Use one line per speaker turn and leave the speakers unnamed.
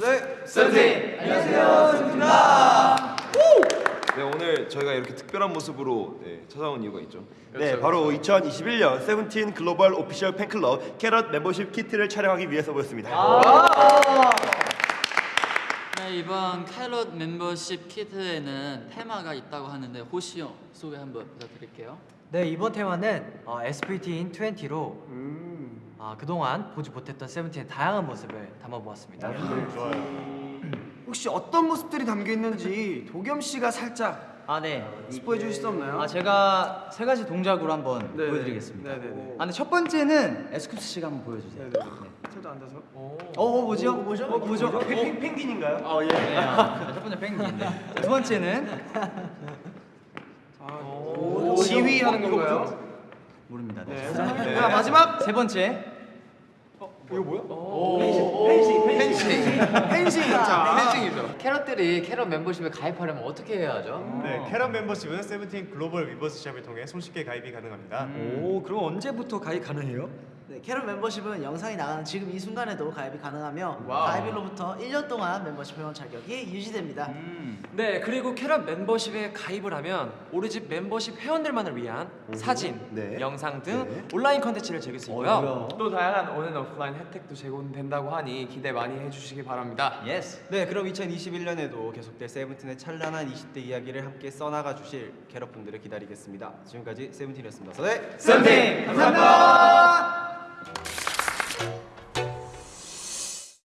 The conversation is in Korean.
네.
세븐틴! 안녕하세요, 세븐틴입니다.
네 오늘 저희가 이렇게 특별한 모습으로 네, 찾아온 이유가 있죠.
네, 바로 2021년 세븐틴 글로벌 official 팬클럽 캐럿 멤버십 키트를 촬영하기 위해서 모였습니다.
네, 이번 캐럿 멤버십 키트에는 테마가 있다고 하는데 호시 형 소개 한번 부탁드릴게요.
네 이번 테마는 어, SVT in 20로 아, 그동안 보지 못했던 세븐틴의 다양한 모습을 담아보았습니다.
혹시 어떤 모습들이 담겨 있는지 도겸 씨가 살짝
아 네.
스포해 주실 수 없나요?
아 제가 세 가지 동작으로 한번
네네.
보여드리겠습니다.
네네네.
아 근데 첫 번째는 에스쿱스 씨가 한번 보여주세요.
네네. 저도 앉아서.
어, 어 뭐죠? 뭐죠? 어, 뭐죠?
펭, 펭귄인가요?
어 예. 네, 아, 첫 번째 펭귄. 네. 자, 두 번째는
지휘 하는 건가요?
모릅니다. 네.
네.
자,
자, 마지막
세 번째
펜싱. 자,
펜싱이죠. 캐럿들이 캐럿 멤버십에 가입하려면 어떻게 해야 하죠?
네, 캐럿 멤버십은 세븐틴 글로벌 위버스 샵을 통해 손쉽게 가입이 가능합니다.
오, 그럼 언제부터 가입 가능해요?
네, 캐럿 멤버십은 영상이 나가는 지금 이 순간에도 가입이 가능하며 가입일로부터 1년 동안 멤버십 회원 자격이 유지됩니다.
네, 그리고 캐럿 멤버십에 가입을 하면 오로지 멤버십 회원들만을 위한 사진,
네.
영상 등
네.
온라인 컨텐츠를 즐길 수 있고요.
또 다양한 on and offline 혜택도 제공된다고 하니 기대 많이 해주시기 바랍니다.
yes.
네, 그럼 2021년에도 계속될 세븐틴의 찬란한 20대 이야기를 함께 써나가 주실 캐럿분들을 기다리겠습니다. 지금까지 세븐틴이었습니다. 네.
세븐틴! 감사합니다!